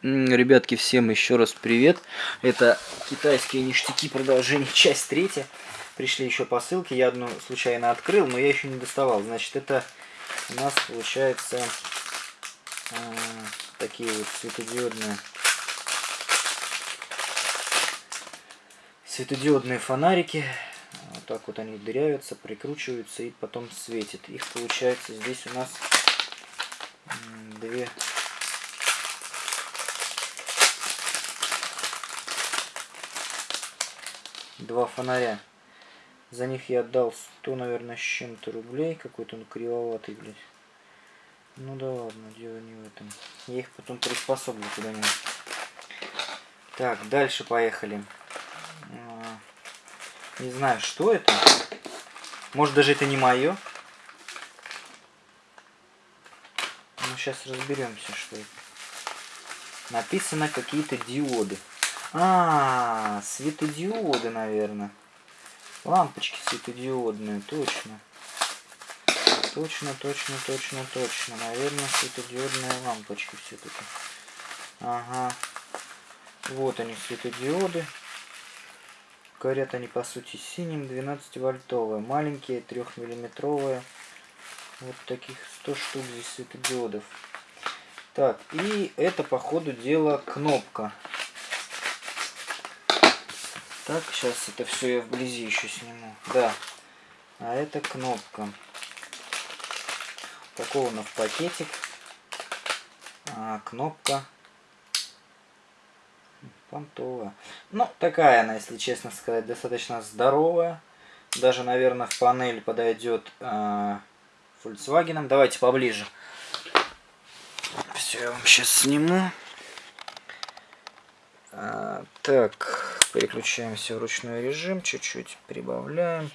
Ребятки, всем еще раз привет. Это китайские ништяки, продолжение, часть третья. Пришли еще посылки, я одну случайно открыл, но я еще не доставал. Значит, это у нас получается э, такие вот светодиодные светодиодные фонарики. Вот так вот они дырявятся, прикручиваются и потом светят. Их получается здесь у нас две два фонаря. За них я отдал 100, наверное, с чем-то рублей. Какой-то он кривоватый, блядь. Ну да ладно, дело не в этом. Я их потом приспособлю куда-нибудь. Так, дальше поехали. А, не знаю, что это. Может, даже это не мое. Ну, сейчас разберемся, что это. Написано какие-то диоды. А, светодиоды, наверное. Лампочки светодиодные, точно. Точно, точно, точно, точно. Наверное, светодиодные лампочки все-таки. Ага. Вот они, светодиоды. Горят они, по сути, синим, 12-вольтовые. Маленькие, 3-миллиметровые. Вот таких 100 штук здесь светодиодов. Так, и это, по ходу дела, кнопка. Так, сейчас это все я вблизи еще сниму. Да. А это кнопка. Упакована в пакетик. А, кнопка понтовая. Ну, такая она, если честно сказать, достаточно здоровая. Даже, наверное, в панель подойдет э, Volkswagen. Давайте поближе. Все, я вам сейчас сниму. А, так, переключаемся в ручной режим, чуть-чуть прибавляем.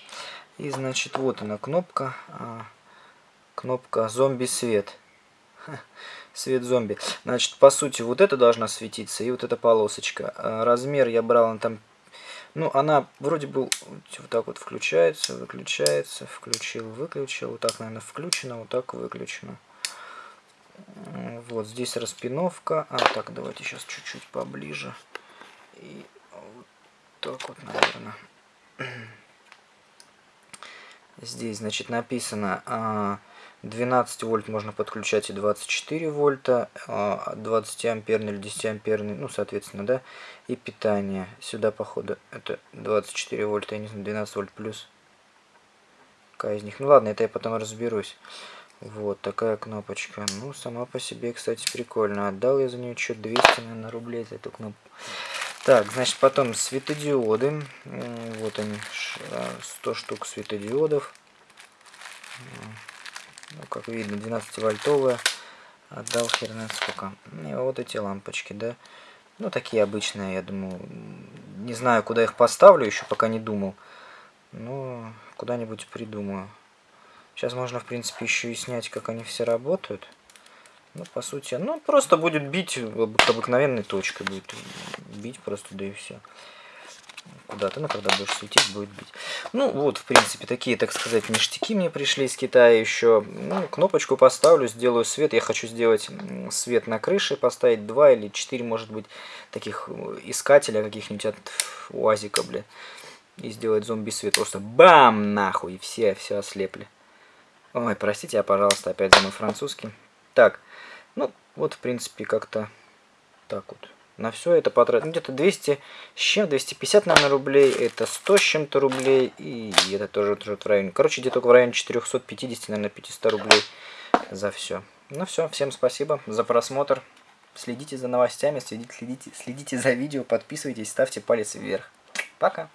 И, значит, вот она кнопка. А, кнопка зомби свет. свет зомби. Значит, по сути, вот это должна светиться, и вот эта полосочка. А, размер я брал, он там... Ну, она вроде бы вот так вот включается, выключается, включил, выключил. Вот так, наверное, включено, вот так выключено. Вот здесь распиновка. А, так, давайте сейчас чуть-чуть поближе. И вот так вот, наверное. Здесь, значит, написано 12 а, вольт можно подключать и 24 вольта, 20 а, амперный или 10 амперный, ну, соответственно, да, и питание. Сюда, походу, это 24 вольта, я не знаю, 12 вольт плюс. Какая из них? Ну, ладно, это я потом разберусь. Вот такая кнопочка. Ну, сама по себе, кстати, прикольно. Отдал я за нее что 200, наверное, рублей за эту кнопку. Так, значит, потом светодиоды. Вот они, 100 а, штук светодиодов. Ну, как видно, 12-вольтовая. Отдал херна сколько. И вот эти лампочки, да. Ну, такие обычные, я думаю. Не знаю, куда их поставлю, еще пока не думал. Но куда-нибудь придумаю. Сейчас можно, в принципе, еще и снять, как они все работают. Ну, по сути, ну, просто будет бить обыкновенной точкой. Будет бить просто, да и все. Куда-то, ну, когда будешь светить, будет бить. Ну, вот, в принципе, такие, так сказать, ништяки мне пришли из Китая еще. Ну, кнопочку поставлю, сделаю свет. Я хочу сделать свет на крыше, поставить два или четыре, может быть, таких э, искателя каких-нибудь от УАЗика, бля. И сделать зомби-свет. Просто бам, нахуй, все, все ослепли. Ой, простите, я, пожалуйста, опять за мой французский. Так, ну, вот, в принципе, как-то так вот. На все это потратил. Где-то 200 с чем, 250, наверное, рублей. Это 100 с чем-то рублей. И это тоже, тоже в районе. Короче, где-то в районе 450, наверное, 500 рублей за все. Ну все, всем спасибо за просмотр. Следите за новостями, следите, следите, следите за видео, подписывайтесь, ставьте палец вверх. Пока.